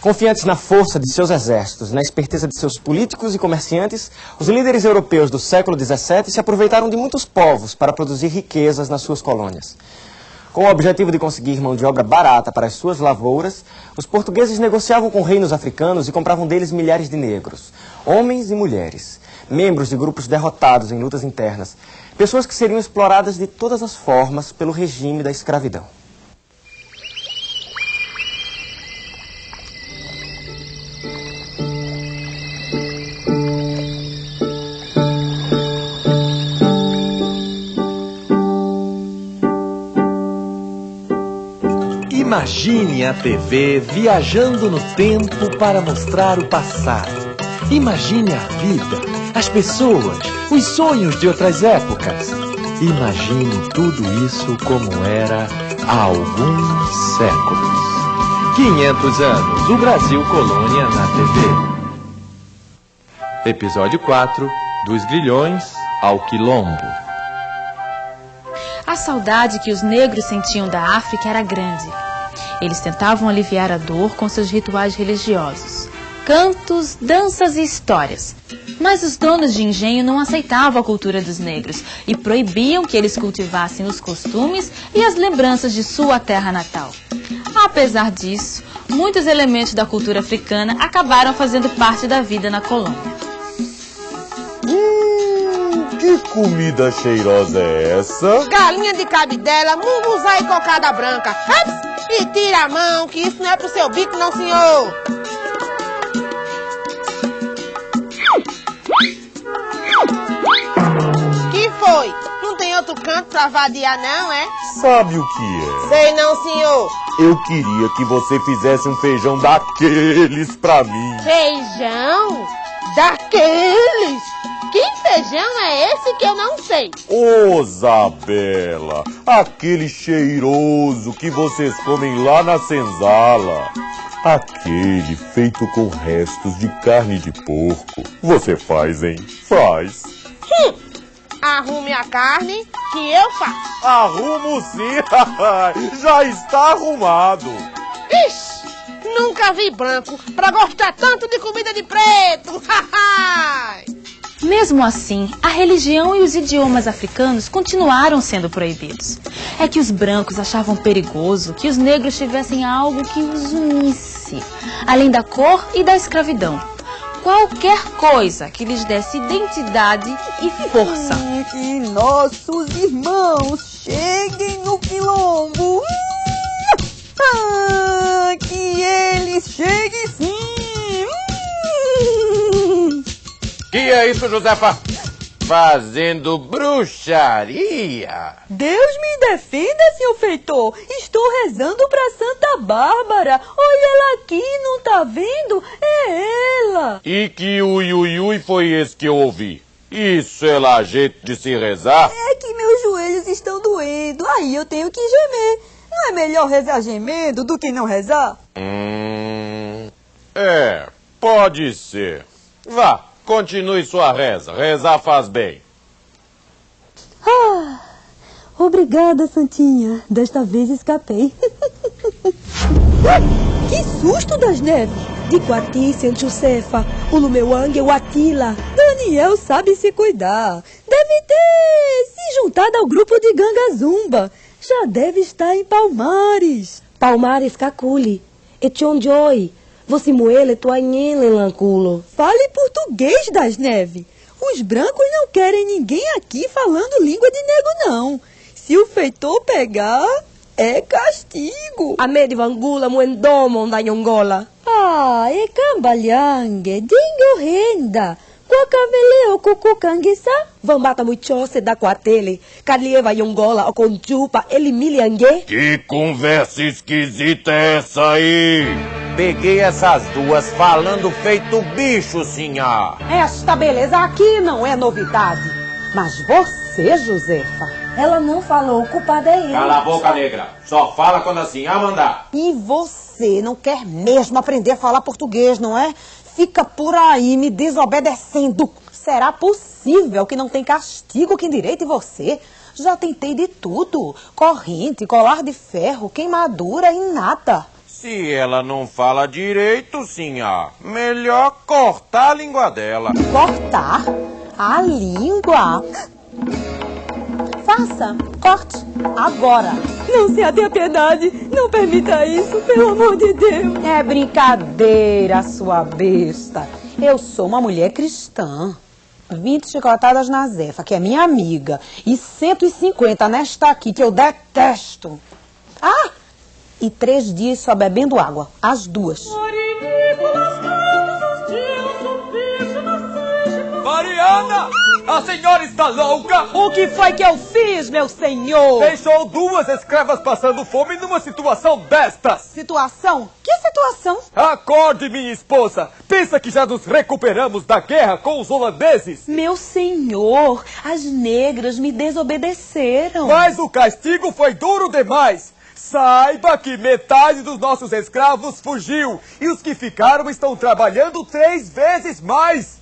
Confiantes na força de seus exércitos, na esperteza de seus políticos e comerciantes, os líderes europeus do século XVII se aproveitaram de muitos povos para produzir riquezas nas suas colônias. Com o objetivo de conseguir mão de obra barata para as suas lavouras, os portugueses negociavam com reinos africanos e compravam deles milhares de negros, homens e mulheres, membros de grupos derrotados em lutas internas, pessoas que seriam exploradas de todas as formas pelo regime da escravidão. Imagine a TV viajando no tempo para mostrar o passado. Imagine a vida, as pessoas, os sonhos de outras épocas. Imagine tudo isso como era há alguns séculos. 500 anos, o Brasil Colônia na TV. Episódio 4 Dos Grilhões ao Quilombo. A saudade que os negros sentiam da África era grande. Eles tentavam aliviar a dor com seus rituais religiosos, cantos, danças e histórias. Mas os donos de engenho não aceitavam a cultura dos negros e proibiam que eles cultivassem os costumes e as lembranças de sua terra natal. Apesar disso, muitos elementos da cultura africana acabaram fazendo parte da vida na colônia. Hum, que comida cheirosa é essa? Galinha de cabidela, munguzá e cocada branca. Ups! E tira a mão, que isso não é pro seu bico, não, senhor. Que foi? Não tem outro canto pra vadiar, não, é? Sabe o que é? Sei não, senhor. Eu queria que você fizesse um feijão daqueles pra mim. Feijão? Daqueles? Que feijão é esse que eu não sei? Ô, Isabela, aquele cheiroso que vocês comem lá na senzala. Aquele feito com restos de carne de porco. Você faz, hein? Faz. Hum, arrume a carne que eu faço. Arrumo sim. Já está arrumado. Ixi, nunca vi branco pra gostar tanto de comida de preto. Mesmo assim, a religião e os idiomas africanos continuaram sendo proibidos. É que os brancos achavam perigoso que os negros tivessem algo que os unisse, além da cor e da escravidão. Qualquer coisa que lhes desse identidade e força. Que nossos irmãos cheguem no quilombo. Ah, que eles cheguem sim. Que é isso, Josefa? Fazendo bruxaria. Deus me defenda, senhor feitor. Estou rezando para Santa Bárbara. Olha ela aqui, não tá vendo? É ela. E que ui ui ui foi esse que eu ouvi? Isso é lá jeito de se rezar? É que meus joelhos estão doendo. Aí eu tenho que gemer. Não é melhor rezar gemendo do que não rezar? Hum. É, pode ser. Vá, Continue sua reza. Rezar faz bem. Ah, obrigada, Santinha. Desta vez escapei. que susto das neves! De Quati, Josefa, o Lumeuang o Atila. Daniel sabe se cuidar. Deve ter se juntado ao grupo de Ganga Zumba. Já deve estar em Palmares. Palmares Caculi. E Chonjoy. Você moele tua lanculo. Fale português das neves. Os brancos não querem ninguém aqui falando língua de nego, não. Se o feitor pegar, é castigo. A me de vangula muendomo da yongola. Ah, é cambalhangue, dingo renda. Quacaveleo cucucanguissa? Vambata muichose da quatele. Calieva yongola o conchupa ele miliangue. Que conversa esquisita é essa aí? Peguei essas duas falando feito bicho, sinhá. Esta beleza aqui não é novidade. Mas você, Josefa, ela não falou, o culpado é ele. Cala a boca, negra. Só fala quando assim a mandar. E você não quer mesmo aprender a falar português, não é? fica por aí me desobedecendo. Será possível que não tem castigo que endireite você? Já tentei de tudo. Corrente, colar de ferro, queimadura e nada. Se ela não fala direito, sinhá, melhor cortar a língua dela. Cortar a língua? Faça, corte, agora. Não se atenha piedade. Não permita isso, pelo amor de Deus. É brincadeira, sua besta. Eu sou uma mulher cristã. 20 chicotadas na Zefa, que é minha amiga, e 150 nesta aqui, que eu detesto. Ah! E três dias só bebendo água, as duas. Mariana! A senhora está louca? O que foi que eu fiz, meu senhor? Deixou duas escravas passando fome numa situação destas. Situação? Que situação? Acorde, minha esposa. Pensa que já nos recuperamos da guerra com os holandeses? Meu senhor, as negras me desobedeceram. Mas o castigo foi duro demais. Saiba que metade dos nossos escravos fugiu e os que ficaram estão trabalhando três vezes mais.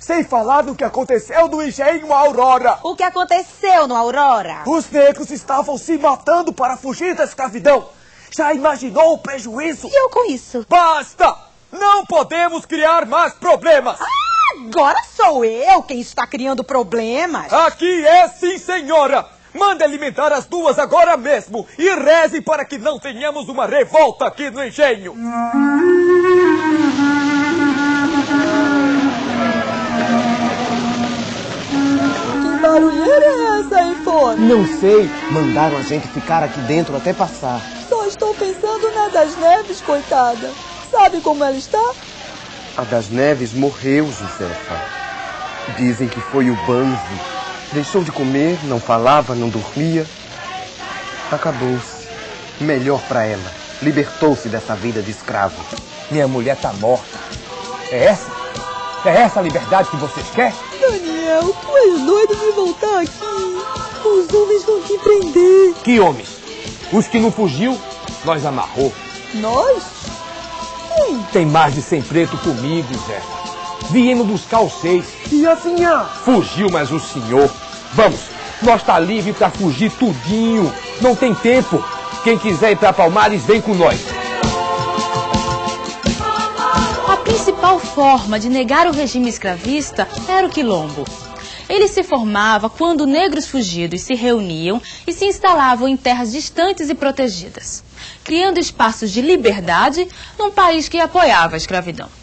Sem falar do que aconteceu no engenho Aurora. O que aconteceu no Aurora? Os negros estavam se matando para fugir da escravidão. Já imaginou o prejuízo? E eu com isso? Basta! Não podemos criar mais problemas. Ah, agora sou eu quem está criando problemas. Aqui é sim, senhora. Mande alimentar as duas agora mesmo e reze para que não tenhamos uma revolta aqui no engenho. Que barulheira é essa aí fora? Não sei. Mandaram a gente ficar aqui dentro até passar. Só estou pensando na das neves, coitada. Sabe como ela está? A das Neves morreu, Josefa. Dizem que foi o banzo. Deixou de comer, não falava, não dormia. Acabou-se. Melhor para ela. Libertou-se dessa vida de escravo. Minha mulher tá morta. É essa? É essa a liberdade que vocês querem? Daniel, tu és doido de voltar aqui. Os homens vão te prender. Que homens? Os que não fugiu, nós amarrou. Nós? Quem? Tem mais de cem preto comigo, Zé. Viemos buscar os seis. E a senhora? Fugiu, mas o senhor. Vamos, nós tá livre para fugir tudinho. Não tem tempo. Quem quiser ir para Palmares, vem com nós. A principal forma de negar o regime escravista era o quilombo. Ele se formava quando negros fugidos se reuniam e se instalavam em terras distantes e protegidas, criando espaços de liberdade num país que apoiava a escravidão.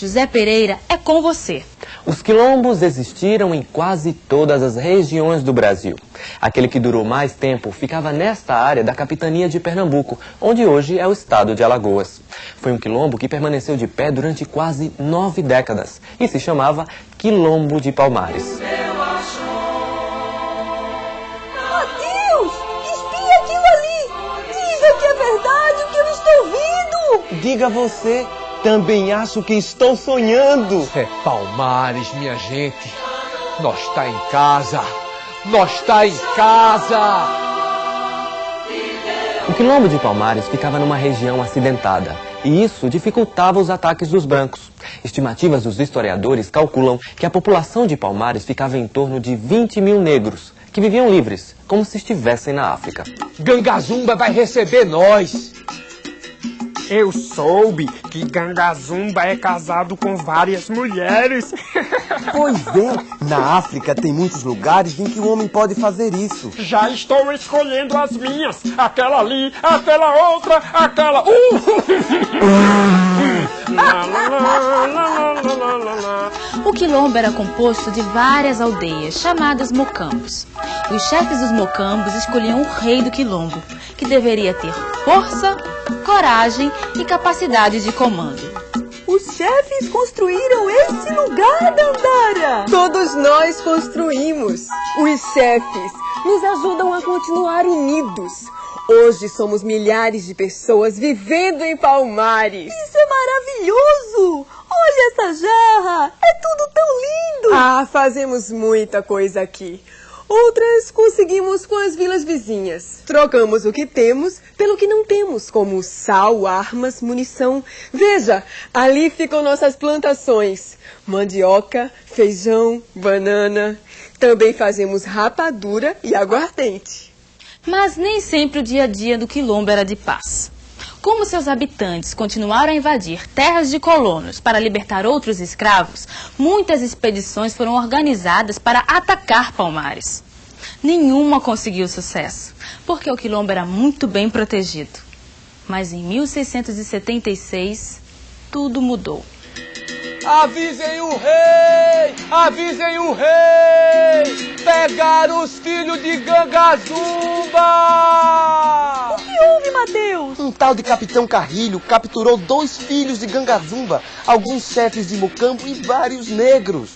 José Pereira é com você. Os quilombos existiram em quase todas as regiões do Brasil. Aquele que durou mais tempo ficava nesta área da capitania de Pernambuco, onde hoje é o estado de Alagoas. Foi um quilombo que permaneceu de pé durante quase nove décadas e se chamava Quilombo de Palmares. Adeus! Espia aquilo ali! Diga que é verdade o que eu estou vendo! Diga você, também acho que estou sonhando. É Palmares, minha gente. Nós tá em casa. Nós tá em casa. O quilombo de Palmares ficava numa região acidentada, e isso dificultava os ataques dos brancos. Estimativas dos historiadores calculam que a população de Palmares ficava em torno de 20 mil negros, que viviam livres, como se estivessem na África. Gangazumba vai receber nós. Eu soube que Gangazumba é casado com várias mulheres. Pois é, na África tem muitos lugares em que o homem pode fazer isso. Já estou escolhendo as minhas. Aquela ali, aquela outra, aquela. Uh! Lá, lá, lá, lá, lá, lá, lá, lá. O quilombo era composto de várias aldeias, chamadas mocambos. Os chefes dos mocambos escolhiam o rei do quilombo, que deveria ter força, coragem e capacidade de comando. Os chefes construíram este lugar, Dandara! Todos nós construímos. Os chefes nos ajudam a continuar unidos. Hoje somos milhares de pessoas vivendo em Palmares. Isso é maravilhoso! Olha essa jarra! É tudo tão lindo! Ah, fazemos muita coisa aqui. Outras conseguimos com as vilas vizinhas. Trocamos o que temos pelo que não temos, como sal, armas, munição. Veja, ali ficam nossas plantações: mandioca, feijão, banana. Também fazemos rapadura e aguardente. Mas nem sempre o dia a dia do quilombo era de paz. Como seus habitantes continuaram a invadir terras de colonos para libertar outros escravos, muitas expedições foram organizadas para atacar Palmares. Nenhuma conseguiu sucesso, porque o quilombo era muito bem protegido. Mas em 1676, tudo mudou. Avisem o rei! Avisem o rei! Pegaram os filhos de Gangazumba! O que houve, Mateus? Um tal de Capitão Carrilho capturou dois filhos de Gangazumba, alguns chefes de Mocambo e vários negros.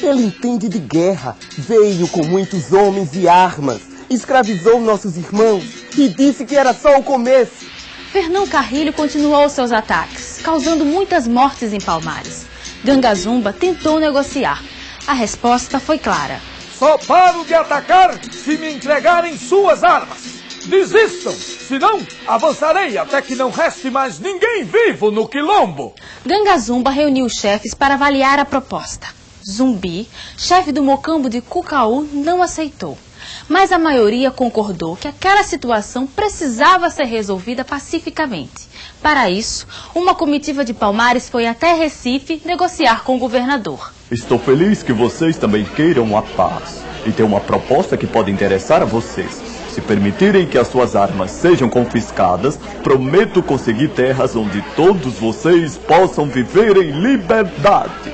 Ele entende de guerra, veio com muitos homens e armas, escravizou nossos irmãos e disse que era só o começo. Fernão Carrilho continuou seus ataques, causando muitas mortes em Palmares. Gangazumba tentou negociar. A resposta foi clara. Só paro de atacar se me entregarem suas armas. Desistam, senão avançarei até que não reste mais ninguém vivo no quilombo. Gangazumba reuniu os chefes para avaliar a proposta. Zumbi, chefe do mocambo de Cucaú, não aceitou. Mas a maioria concordou que aquela situação precisava ser resolvida pacificamente. Para isso, uma comitiva de Palmares foi até Recife negociar com o governador. Estou feliz que vocês também queiram a paz. E tenho uma proposta que pode interessar a vocês. Se permitirem que as suas armas sejam confiscadas, prometo conseguir terras onde todos vocês possam viver em liberdade.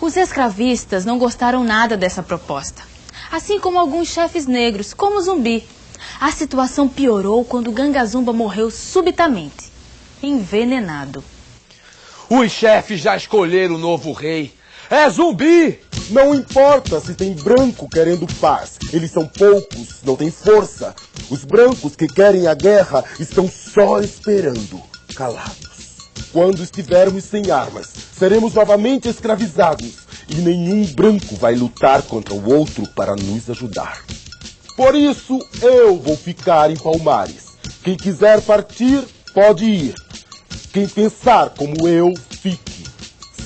Os escravistas não gostaram nada dessa proposta, assim como alguns chefes negros, como Zumbi. A situação piorou quando Gangazumba morreu subitamente, envenenado. Os chefes já escolheram o novo rei. É Zumbi! Não importa se tem branco querendo paz. Eles são poucos, não têm força. Os brancos que querem a guerra estão só esperando, calados. Quando estivermos sem armas, seremos novamente escravizados e nenhum branco vai lutar contra o outro para nos ajudar. Por isso, eu vou ficar em Palmares. Quem quiser partir, pode ir. Quem pensar como eu, fique.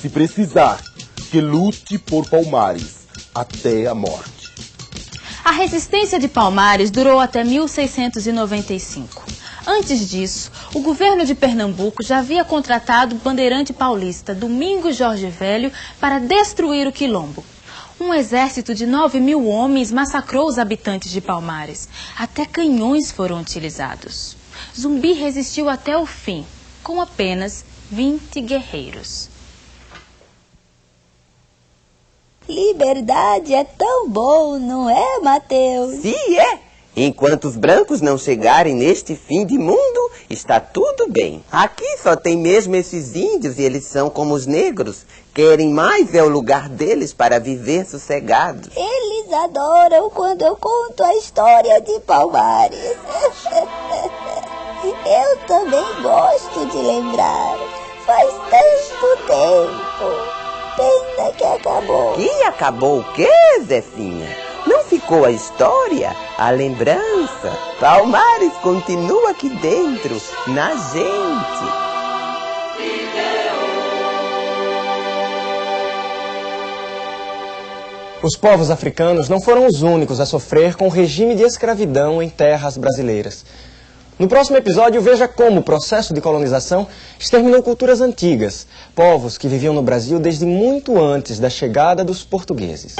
Se precisar, que lute por Palmares até a morte. A resistência de Palmares durou até 1695. Antes disso, o governo de Pernambuco já havia contratado o bandeirante paulista Domingos Jorge Velho para destruir o quilombo. Um exército de 9 mil homens massacrou os habitantes de Palmares. Até canhões foram utilizados. Zumbi resistiu até o fim, com apenas 20 guerreiros. Liberdade é tão bom, não é, Mateus? Sim, é. Enquanto os brancos não chegarem neste fim de mundo, está tudo bem. Aqui só tem mesmo esses índios e eles são como os negros. Querem mais é o lugar deles para viver sossegados. Eles adoram quando eu conto a história de Palmares. eu também gosto de lembrar. Faz tanto tempo. Pena que acabou. Que acabou o quê, Zefinha? Ficou a história, a lembrança. Palmares continua aqui dentro, na gente. Os povos africanos não foram os únicos a sofrer com o regime de escravidão em terras brasileiras. No próximo episódio, veja como o processo de colonização exterminou culturas antigas, povos que viviam no Brasil desde muito antes da chegada dos portugueses.